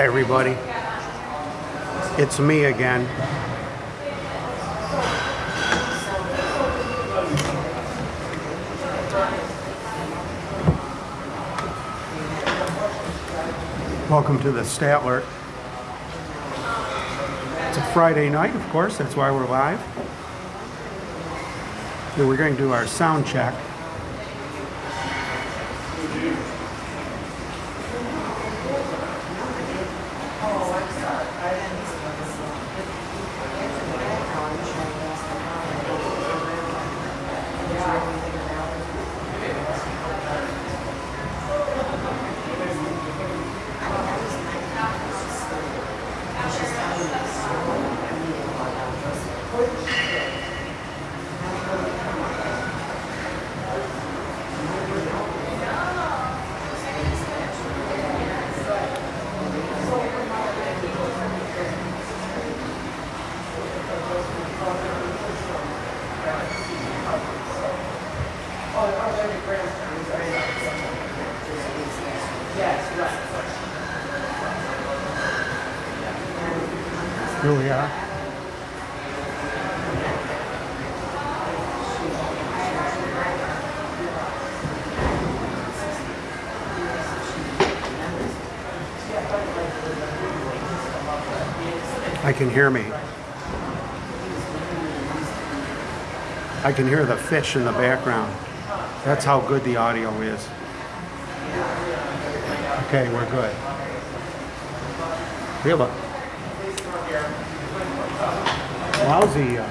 Hi, everybody. It's me again. Welcome to the Statler. It's a Friday night, of course, that's why we're live. We're going to do our sound check. Here we are. I can hear me. I can hear the fish in the background. That's how good the audio is. Okay, we're good. We have a lousy, uh,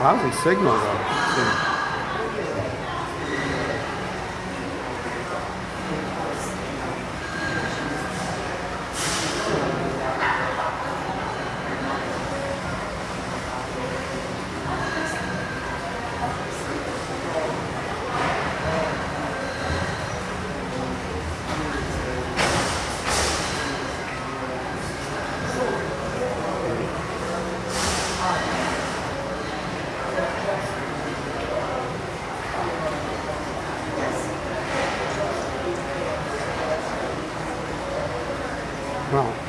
lousy signal though. Well,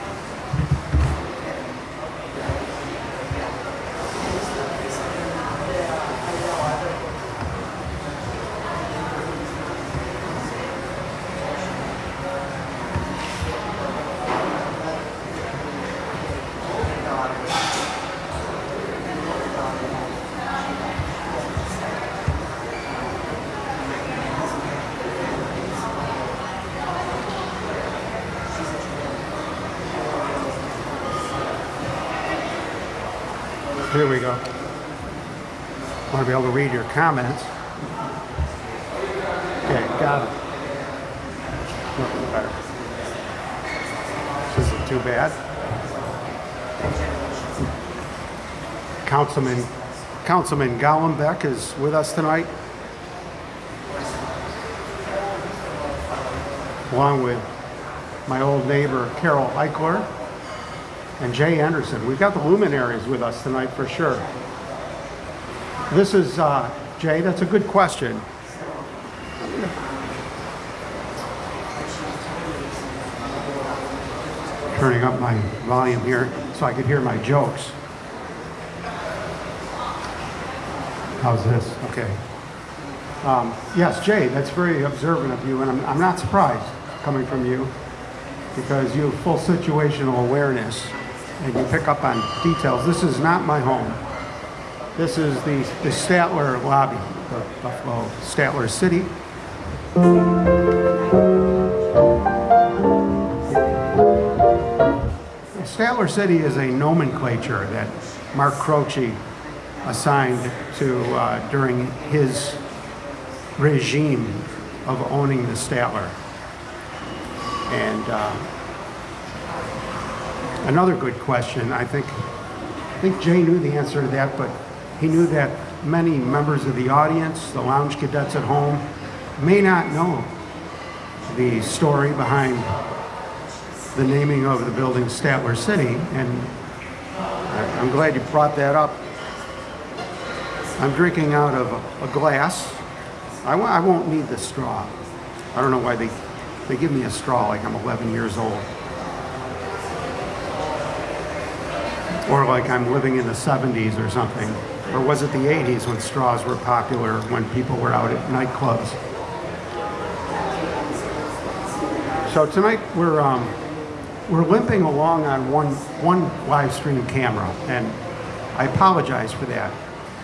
here we go. Want to be able to read your comments. Okay, got it. This isn't too bad. Councilman, Councilman Golombek is with us tonight. Along with my old neighbor Carol Eichler and Jay Anderson. We've got the luminaries with us tonight for sure. This is, uh, Jay, that's a good question. Turning up my volume here so I could hear my jokes. How's this? Okay. Um, yes, Jay, that's very observant of you, and I'm, I'm not surprised coming from you because you have full situational awareness and you pick up on details. This is not my home. This is the, the Statler lobby, the Buffalo Statler City. Statler City is a nomenclature that Mark Croce assigned to uh, during his regime of owning the Statler. And uh, another good question, I think, I think Jay knew the answer to that, but he knew that many members of the audience, the lounge cadets at home, may not know the story behind the naming of the building Statler City, and I'm glad you brought that up. I'm drinking out of a- a glass. I w- I won't need the straw. I don't know why they they give me a straw like I'm 11 years old. Or like I'm living in the 70s or something. Or was it the 80s when straws were popular when people were out at nightclubs? So tonight we're um, we're limping along on one one live stream camera, and I apologize for that.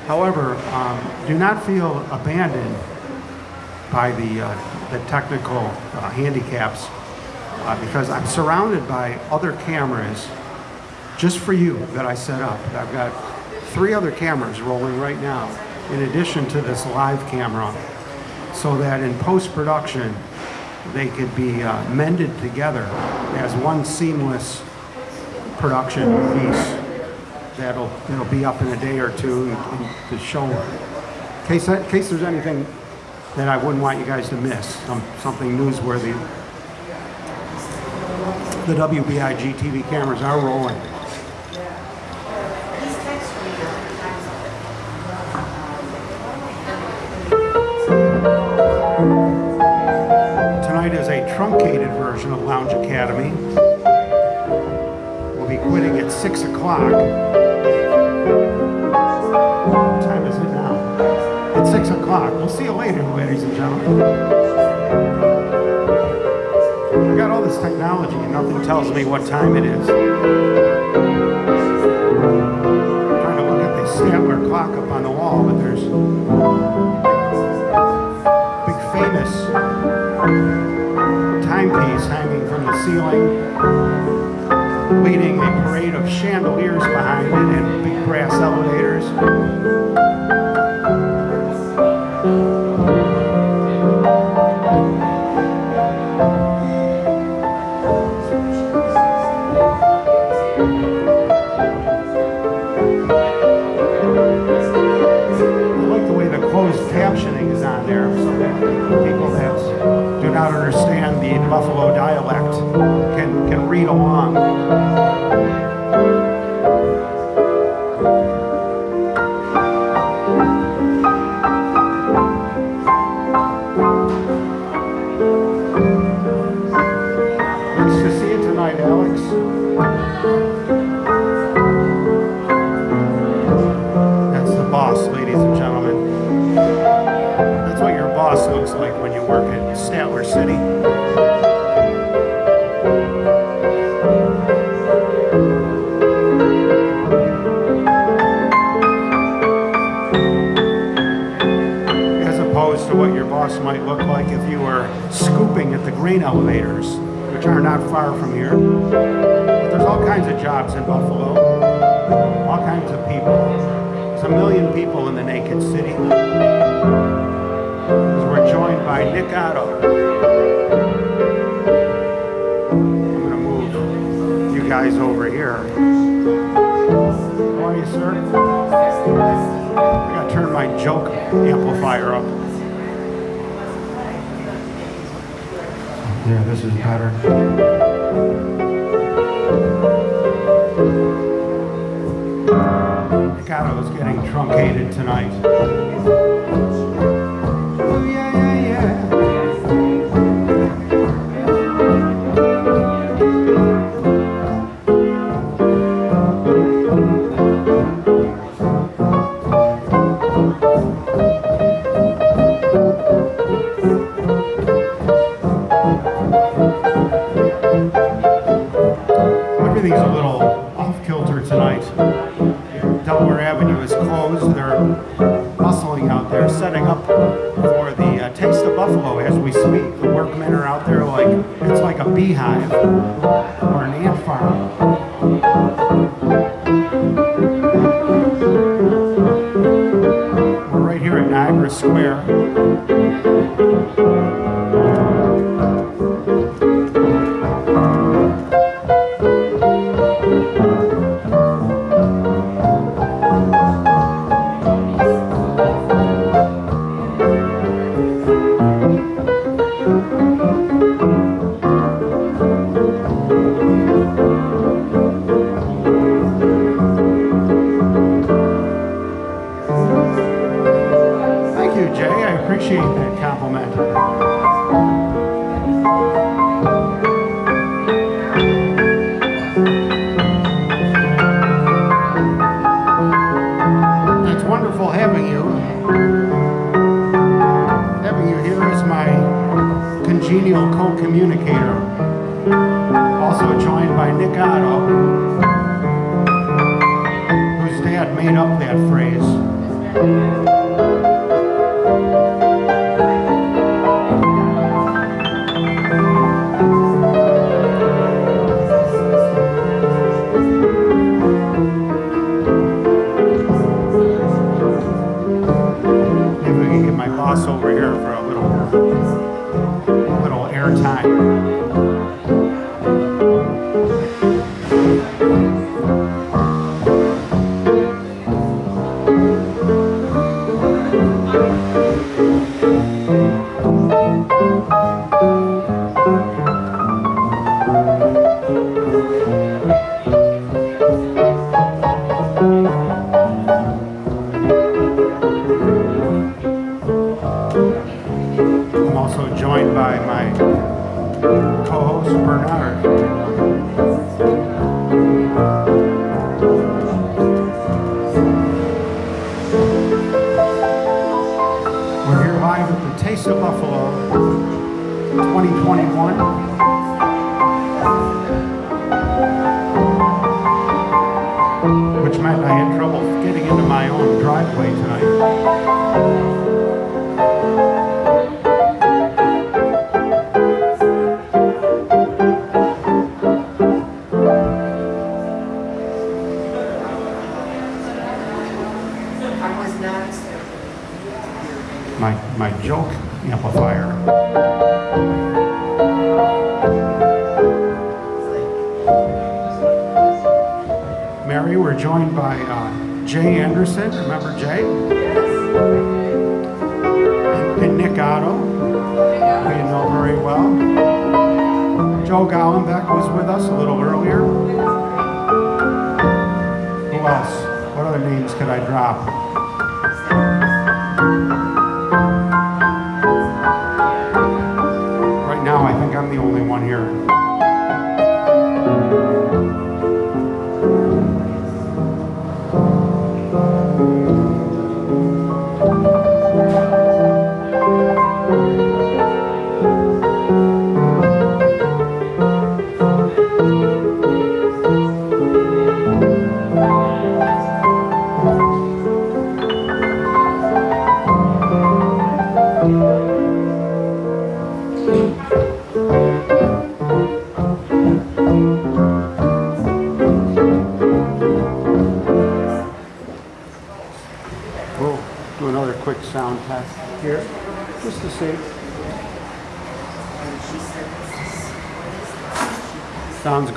However, um, do not feel abandoned by the uh, the technical uh, handicaps uh, because I'm surrounded by other cameras just for you that I set up. I've got three other cameras rolling right now in addition to this live camera so that in post-production they could be uh, mended together as one seamless production piece that'll it'll be up in a day or two to show. In case in case there's anything that I wouldn't want you guys to miss some, something newsworthy. The WBIG TV cameras are rolling truncated version of Lounge Academy. We'll be quitting at 6 o'clock. What time is it now? It's 6 o'clock. We'll see you later, ladies and gentlemen. I got all this technology and nothing tells me what time it is. Ceiling, leading a parade of chandeliers behind it and big brass elevators. Square. My, my joke amplifier. Mary, we're joined by uh, Jay Anderson. Remember Jay? And, and Nick Otto, who you know very well. Joe Golombek was with us a little earlier. Who else? What other names could I drop?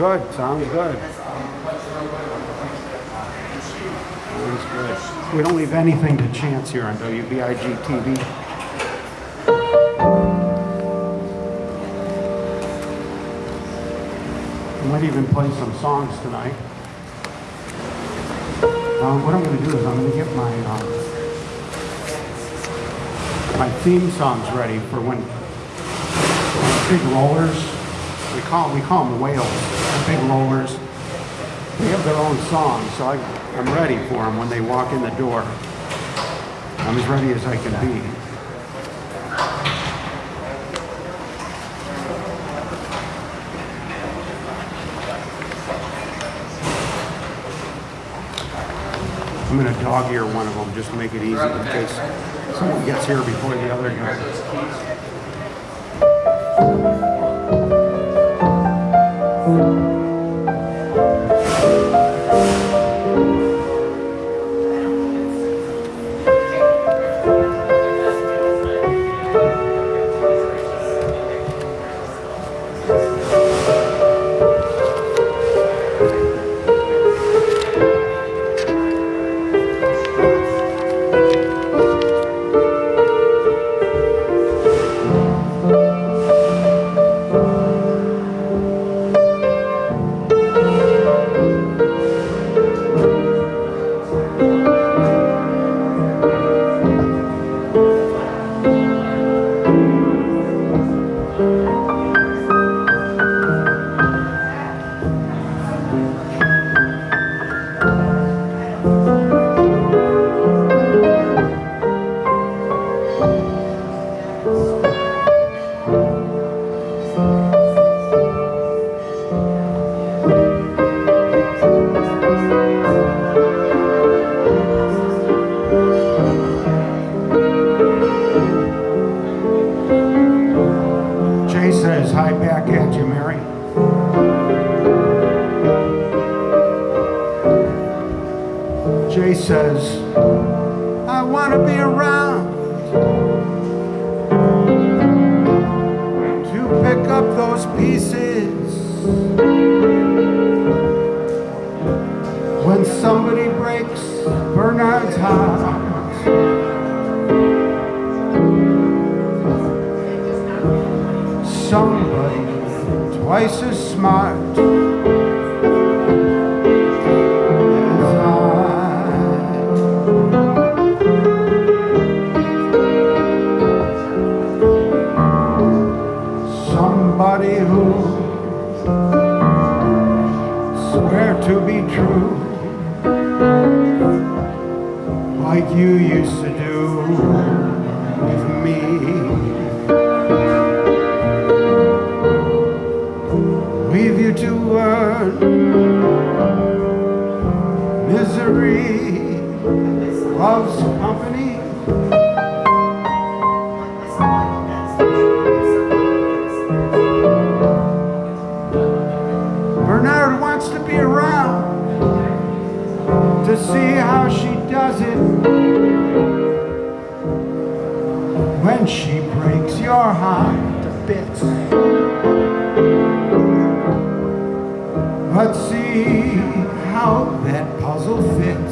Good, sounds good. Sounds good. We don't leave anything to chance here on WBIG TV. We might even play some songs tonight. Um, what I'm going to do is I'm going to get my um, my theme songs ready for when big rollers. We call we call them whales. the Big rollers. They have their own songs, so I, I'm ready for them when they walk in the door. I'm as ready as I can be. I'm gonna dog ear one of them just to make it easy in case someone gets here before the other guy. loves company. Bernard wants to be around to see how she does it when she breaks your heart to bits. Let's see how that puzzle fits.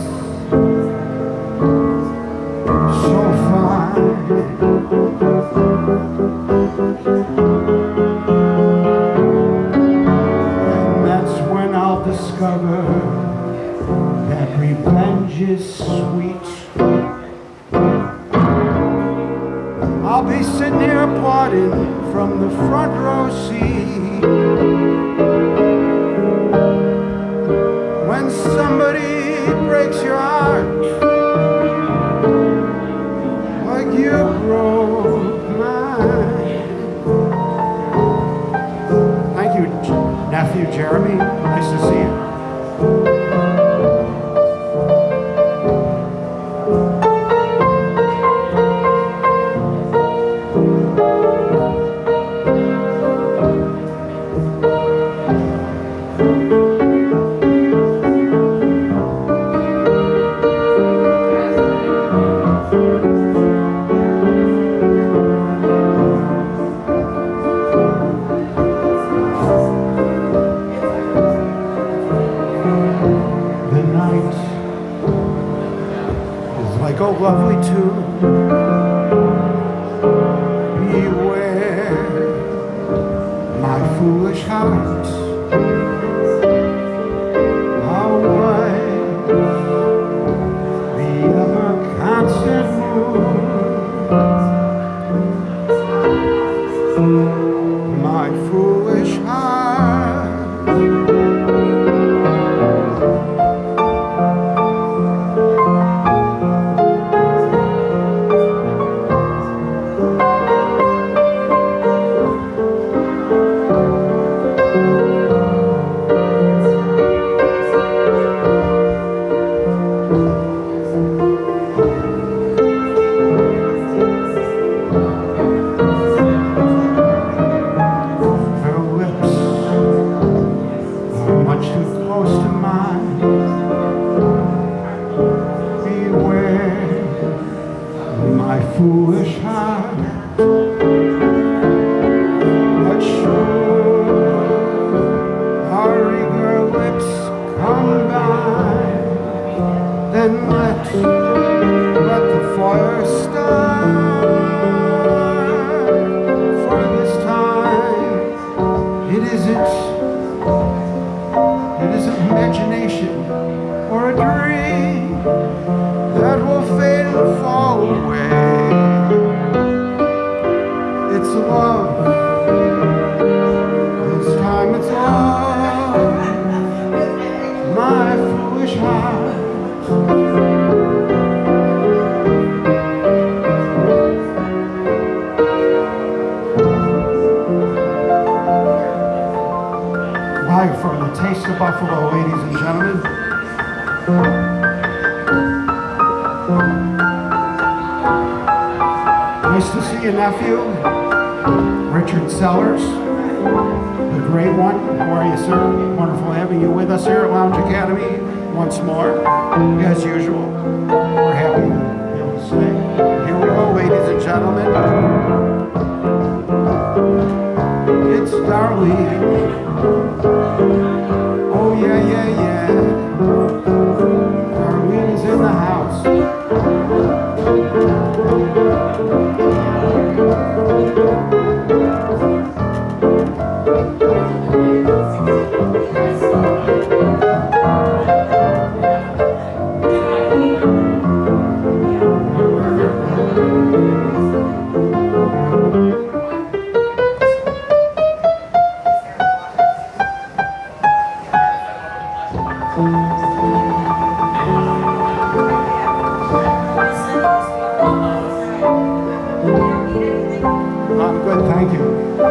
I'm good, thank you.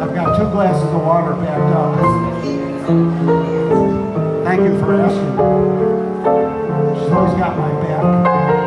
I've got two glasses of water packed up. Thank you for asking. She's always got my back.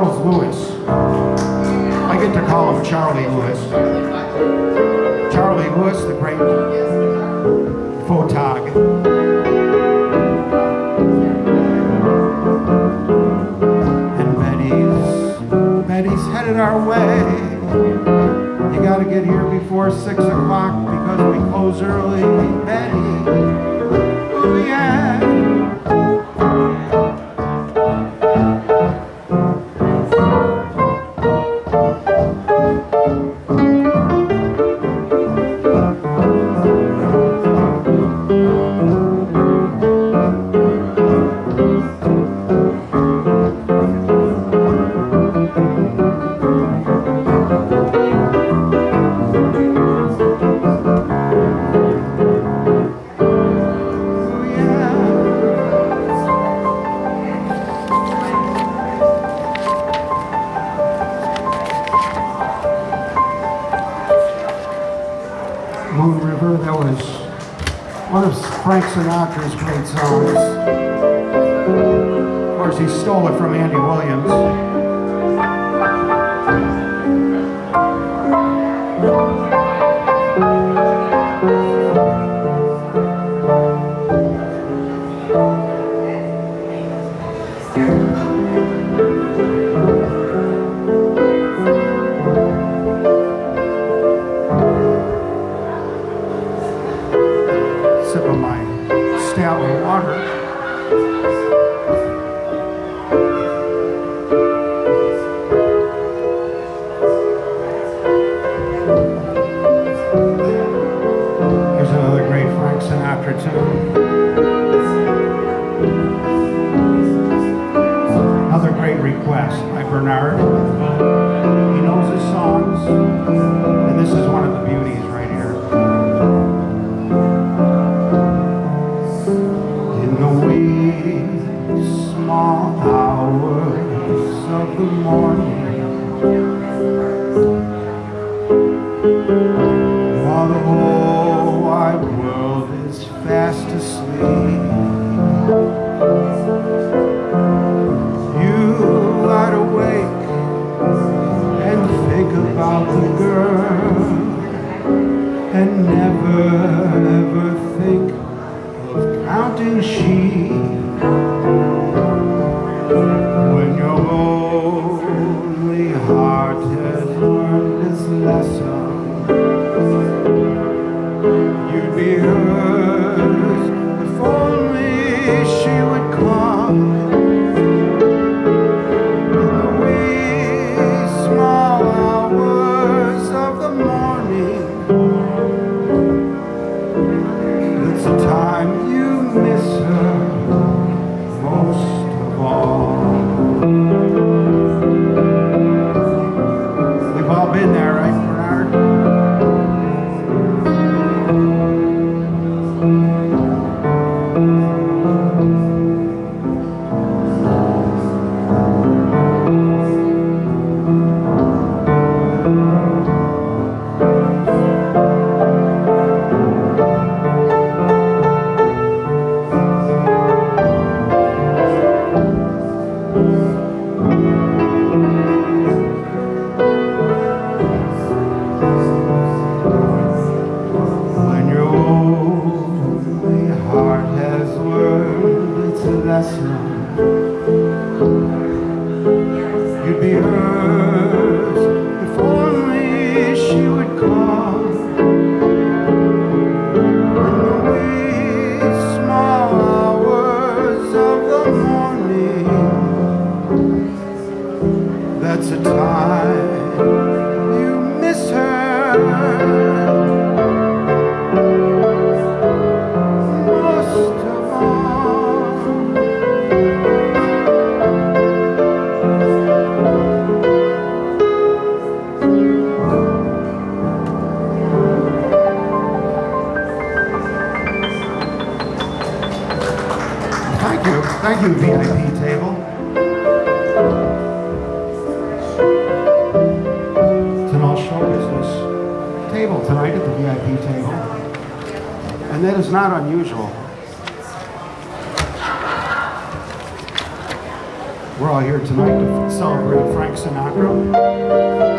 Charles Lewis. I get to call him Charlie Lewis. Charlie Lewis, the great photog. our way. You gotta get here before six o'clock because we close early. Betty. hours of the morning. Thank you, VIP table. It's an offshore business table tonight at the VIP table. And that is not unusual. We're all here tonight to celebrate Frank Sinatra.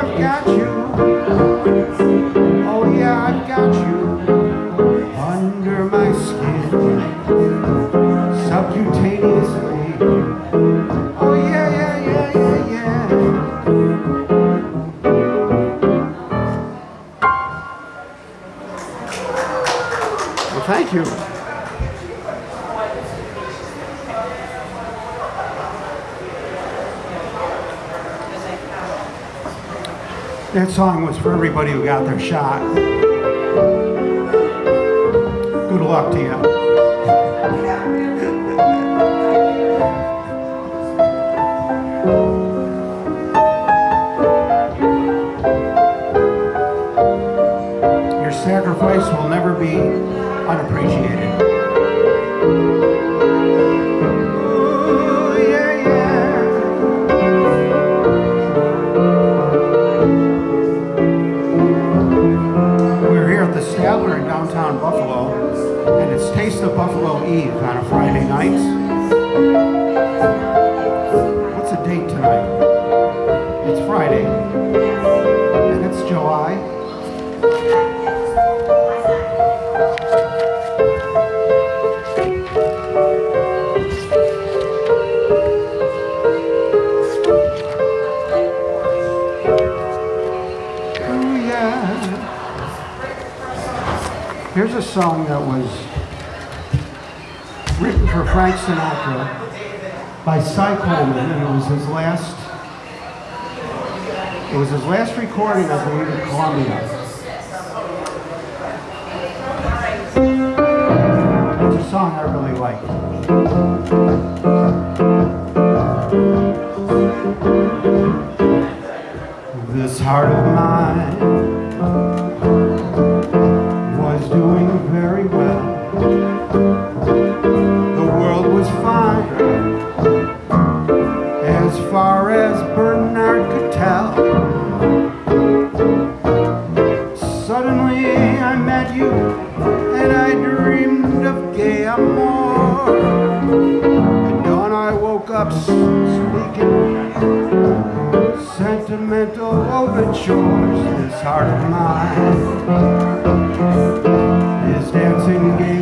I've got you. song was for everybody who got their shot. Good luck to you. Your sacrifice will never be unappreciated. Eve on a Friday night. What's the date tonight? It's Friday. And it's July. Oh, Here's a song that was Frank Sinatra by Cy Coleman, and it was his last, it was his last recording, I believe, in Columbia. stop speaking Sentimental overtures. This heart of mine Is dancing game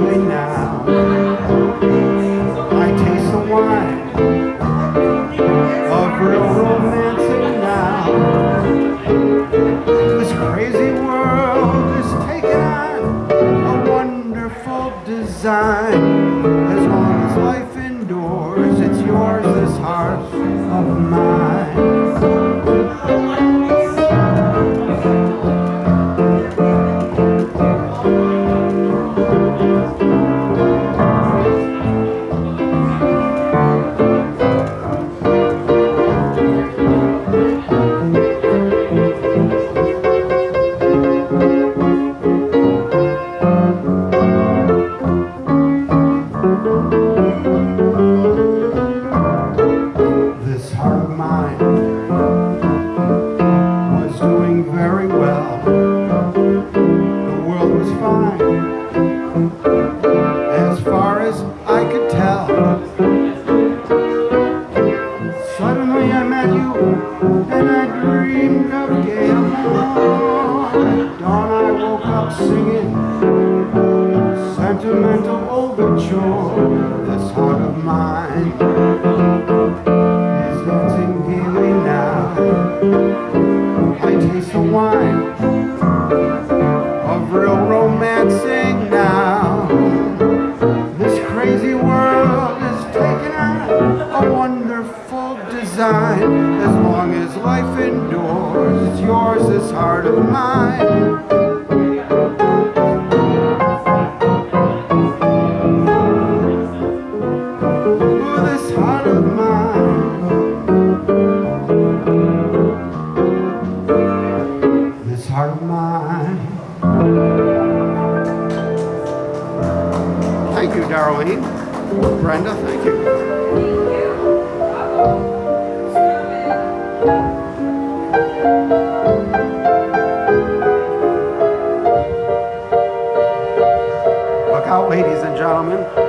out, ladies and gentlemen.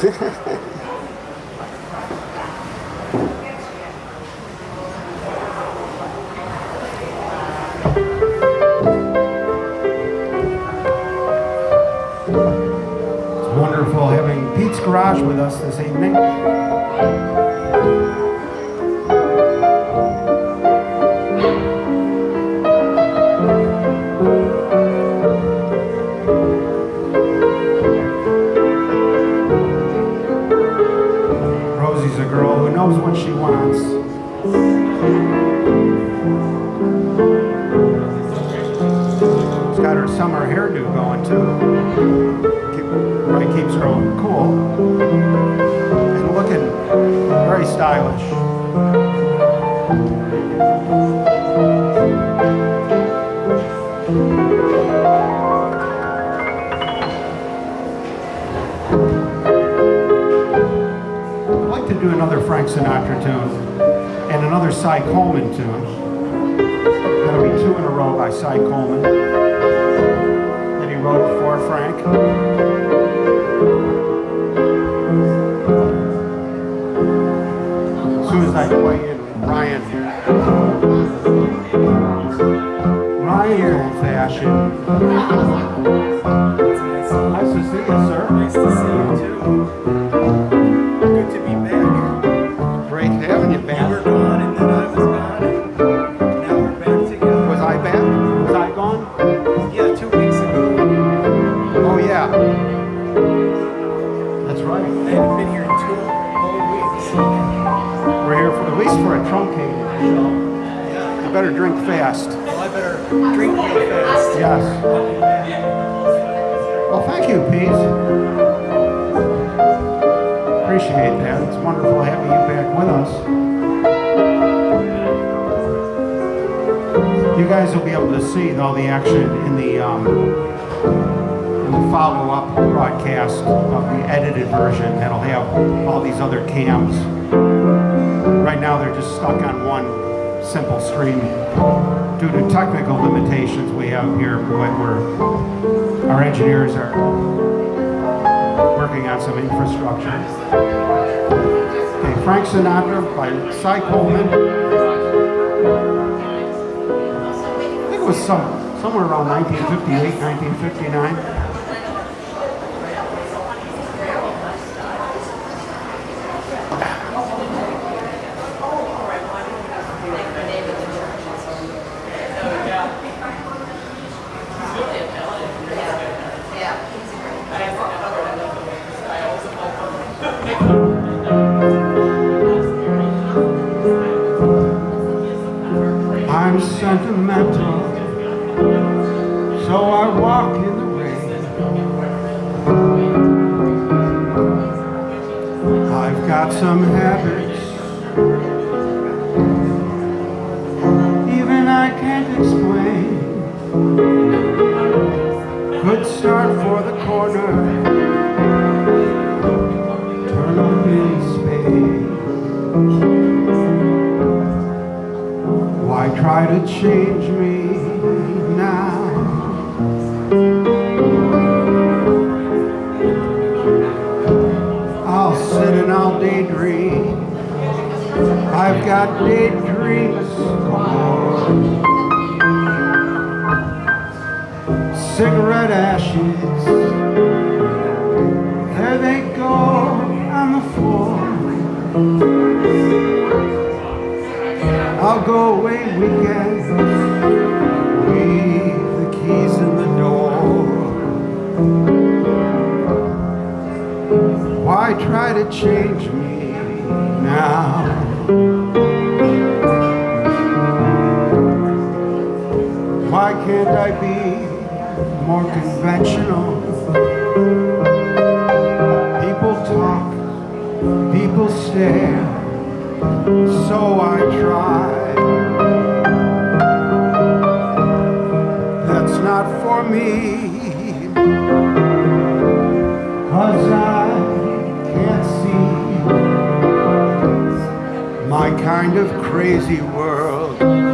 It's wonderful having Pete's Garage with us this evening. Cy Coleman. cams. Right now they're just stuck on one simple stream due to technical limitations we have here, but we're, our engineers are working on some infrastructure. Okay, Frank Sinatra by Cy Coleman I think it was some, somewhere around 1958, 1959. kind of crazy world.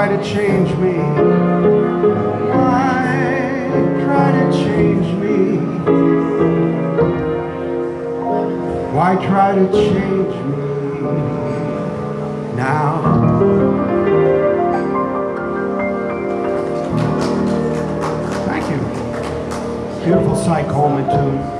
try to change me? Why try to change me? Why try to change me now? Thank you. Beautiful Cy Coleman tune.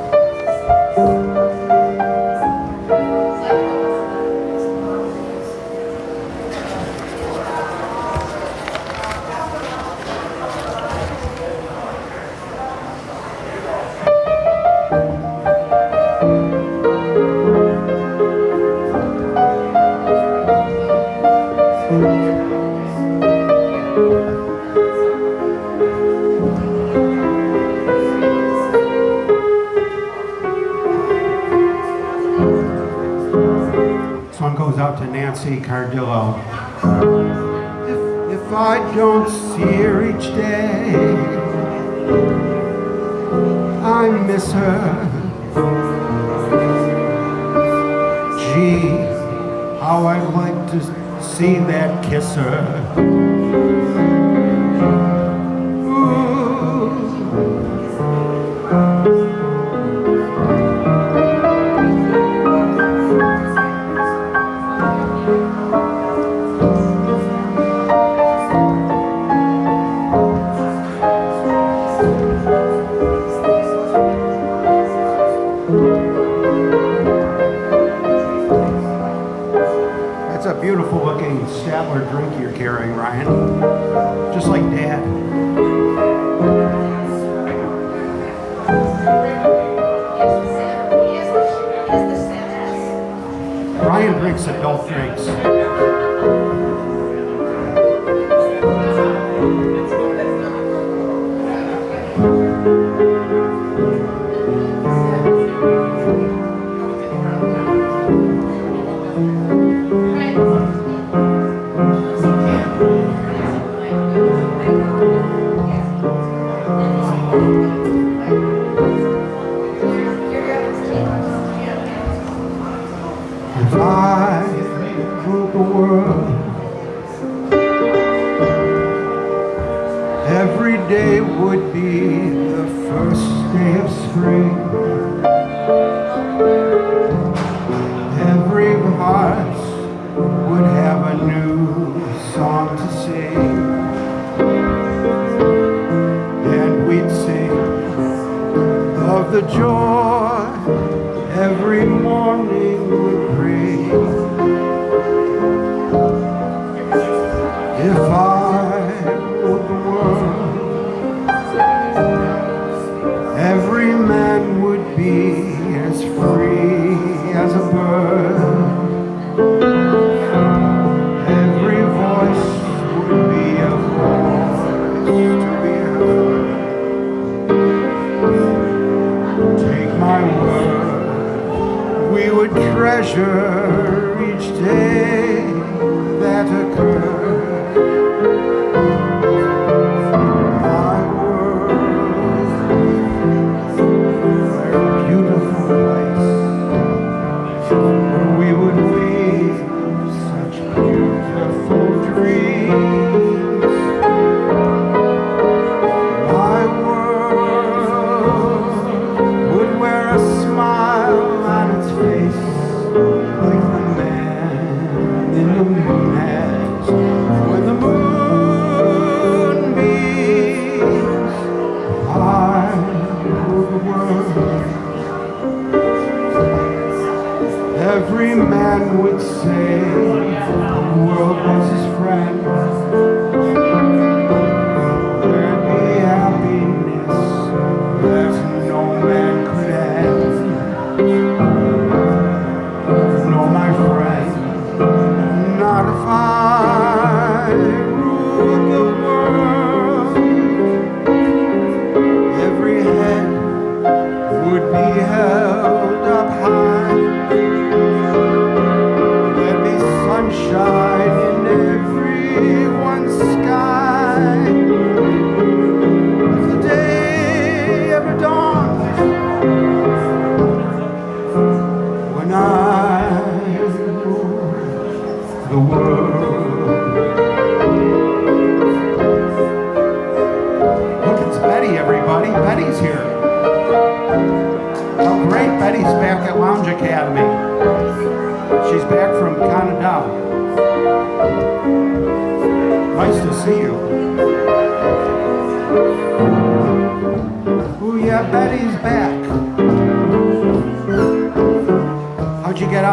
just like dad. Ryan drinks adult drinks. man would say the world was his friend.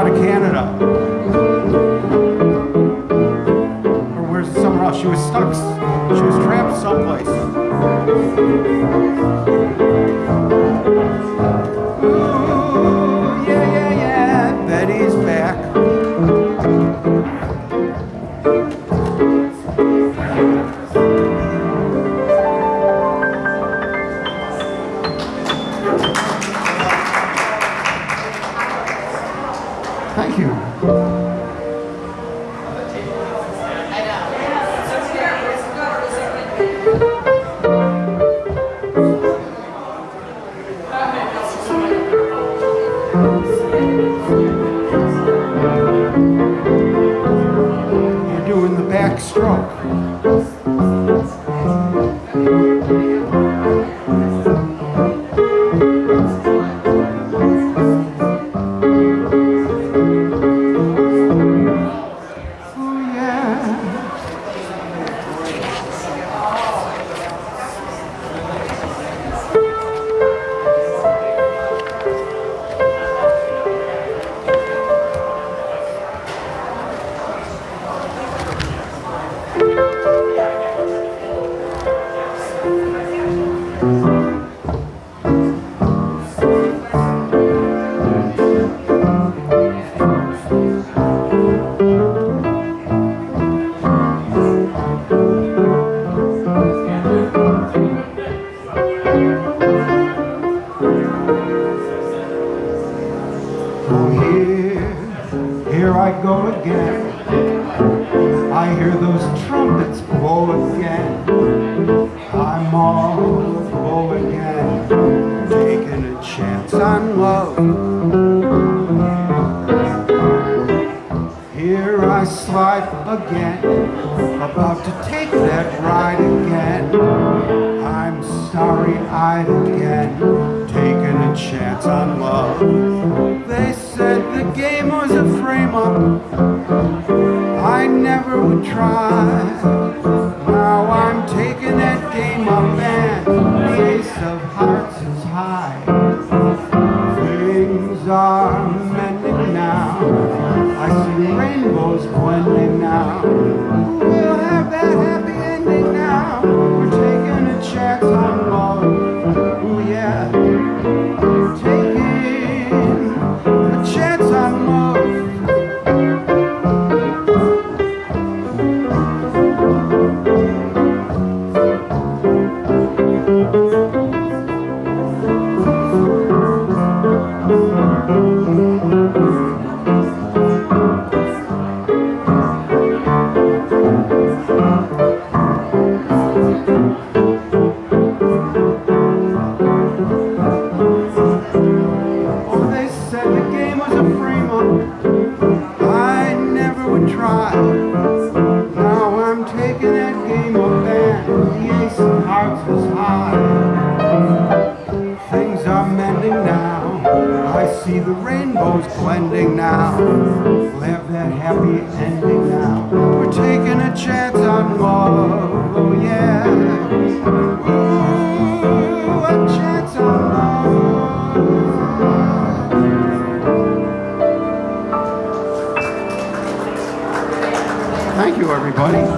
out of Canada. Or where's somewhere else? She was stuck. She was trapped someplace. Everybody.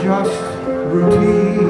just routine.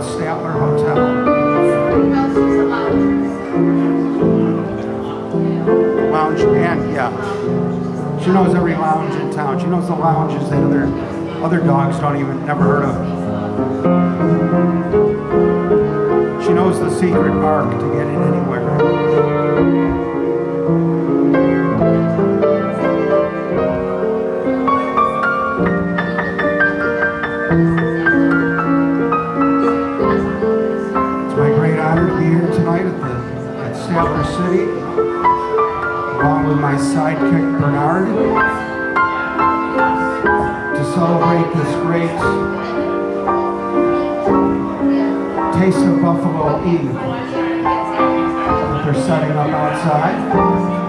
the Statler Hotel. Lounge and yeah. She knows every lounge in town. She knows the lounges that other other dogs don't even never heard of. She knows the secret park to get in anywhere. City, along with my sidekick Bernard, to celebrate this great Taste of Buffalo Eve that they're setting up outside.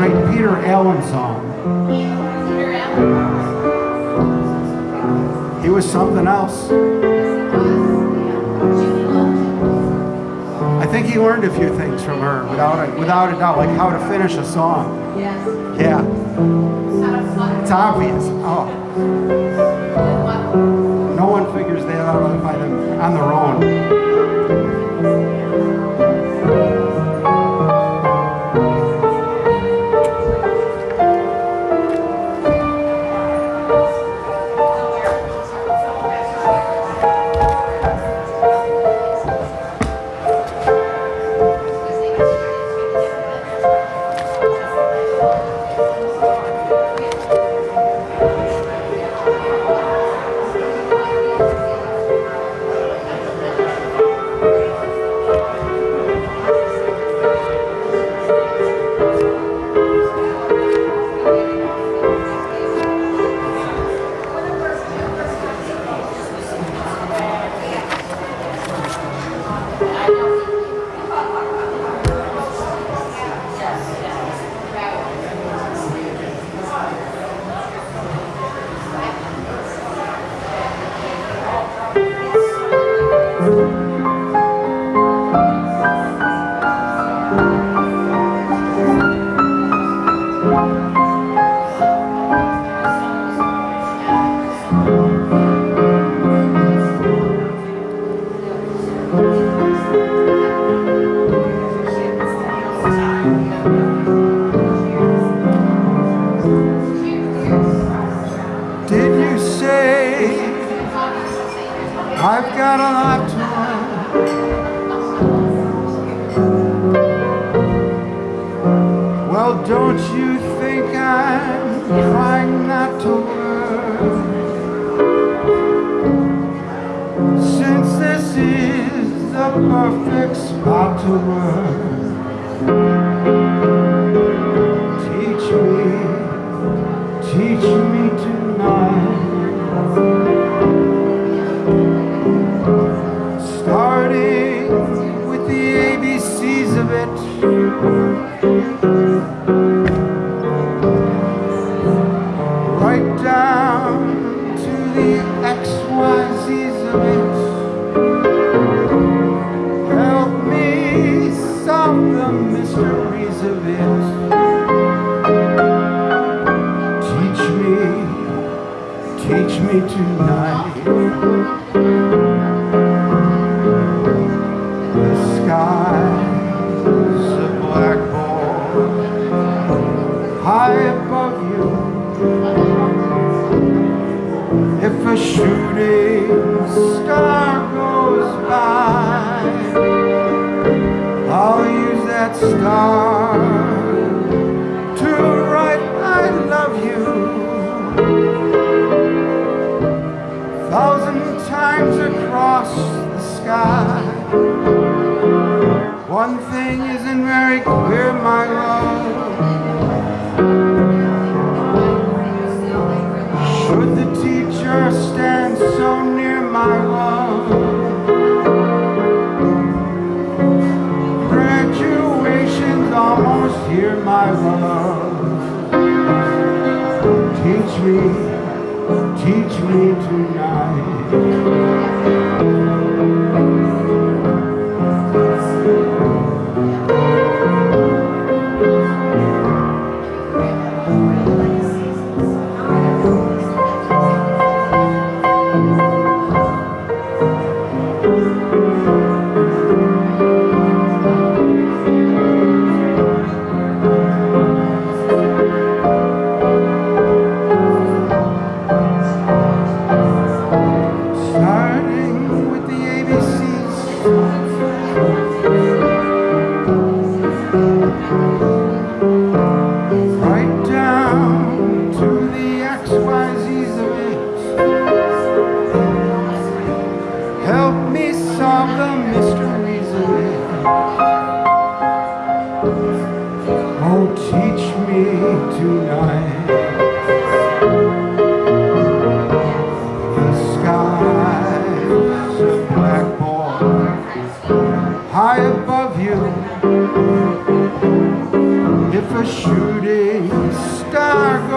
great Peter Allen song. He was something else. I think he learned a few things from her, without a, without a doubt, like how to finish a song. Yeah. It's obvious. Oh. No one figures that out by them on their own. tonight The sky's a blackboard. High above you If a shooting star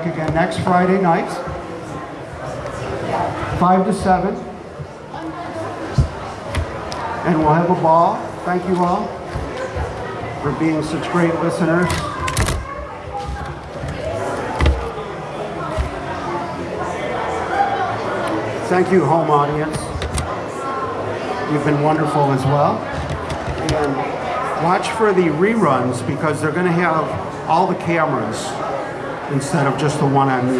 back again next Friday night, 5 to 7. And we'll have a ball. Thank you all for being such great listeners. Thank you, home audience. You've been wonderful as well. And watch for the reruns because they're going to have all the cameras instead of just the one I me.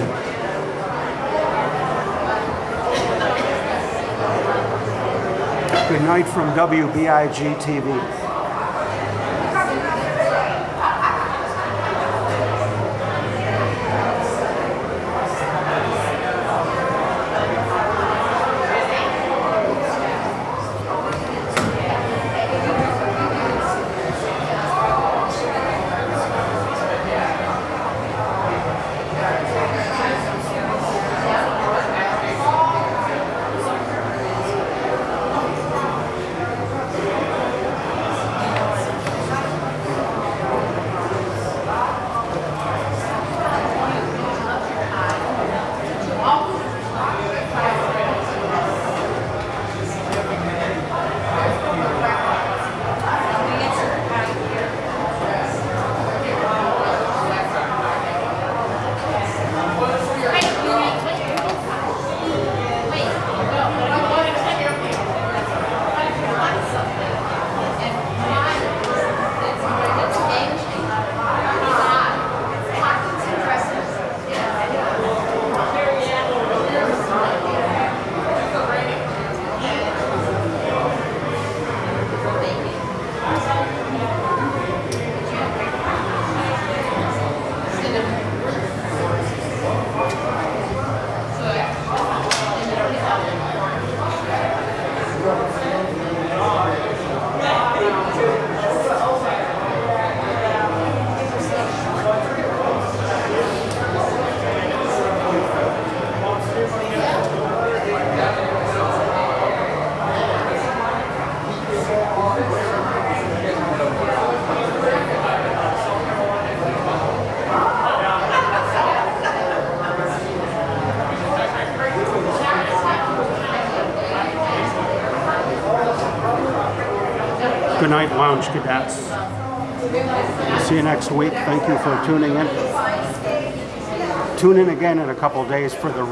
Good night from WBIG TV. Days for the